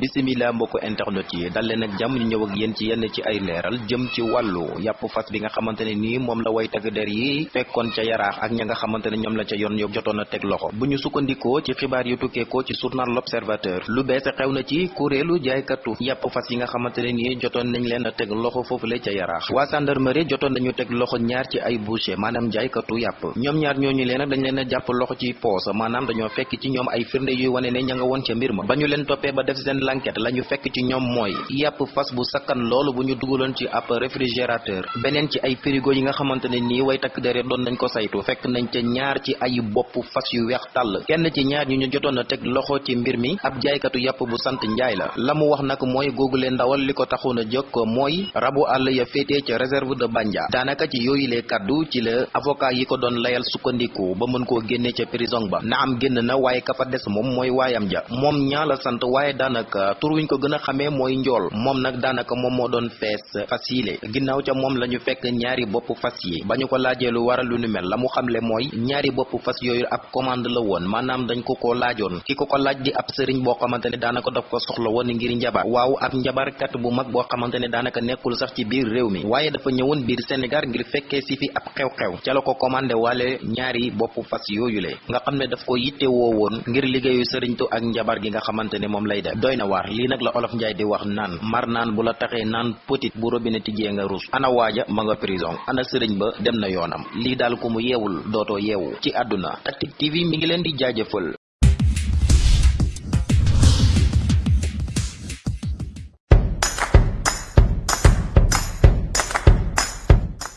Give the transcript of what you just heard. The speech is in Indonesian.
bisimila mbokku internet yi dal leen ak jàmm ñu ñëw ak yéen ci yenn ci ay leeral jëm ci wàllu yàpp fas bi nga xamante ne nii moom la way takk der yi fekkoon ca yaraax ak ña nga xamante la ca yoon yób jotoon a teg loxo. Bu ñu ci xibaar yu tukkeekoo ci journal l'observateur lu bees xew na ci kuréelu jaaykatu yàpp fas yi nga xamante ne nii jotoon nañ leen a teg loxo foofule ca yaraax. Waa gendarmerie jotoon nañu teg loxo ñaar ci ay boucher maanaam jaaykatu yàpp. Ñoom ñaar ñooñu leen nag dañ leen a loxo ci poos maanaam dañoo fekk ci ñoom ay firnde yuy wane ne ña nga woon ca mbir ma. Ba ñu leen ba def seen l'enquête la ñu fekk ci ñoom mooy yàpp fas bu sakkan loolu bu ñu dugaloon ci ab réfrigérateur. Beneen ci ay frigo yi nga xamante ne nii way takk dere doon nañ ko saytu. Fekk nañ ca ñaar ci ay bopp fas yu weex tàll. Kenn ci ñaar ñu ñu jotoon a loxo ci mbir mi. Ab jaaykatu yàpp bu sant njaay la. La mu wax ndawal li ko taxoon a jóg mooy rabu àll ya féetee ca réserve de Bandia. Daanaka ci yooyu lee kaddu ci la avocat yi ko doon layal sukkandiku ba mën koo génne ca prison ba. Na am génn na waaye ka fa des moom mooy waayam ja. Moom ñaa la sant waaye daanaka tur ko gën a xamee mooy njool. moom nag daanaka moom moo doon fees fas yile ginnaaw ca moom la ñu fekk ñaari bopp fas yi. ba ñu ko laajee lu waral lu nu mel la mu xamle mooy ñaari bopp fas yooyu ab commande la woon. maanaam dañ ko ko laajoon. ki ko laaj di ab sëriñ boo xamante ne daanaka daf ko soxla woon ngir njabar. waaw ab njabarkat bu mag boo xamante ne daanaka nekkul sax ci biir réew mi. waaye dafa ñëwoon biir Sénégal ngir fekkee si fi ab xew-xew. ca la ko commandé waale ñaari bopp fas yooyu le nga xam ne daf ko yitte woo woon ngir liggéeyu sëriñtu ak njabar gi nga ne lay def doy na waar lii la olof njaay di wax mar naan bu la taxee naan petit bu robinet tijjee nga rus. Ana waaja ma nga prison. Ana sëriñ ba dem na yoonam. Lii daal ku mu yeewul dootoo yeewu. Ci TV mi ngi di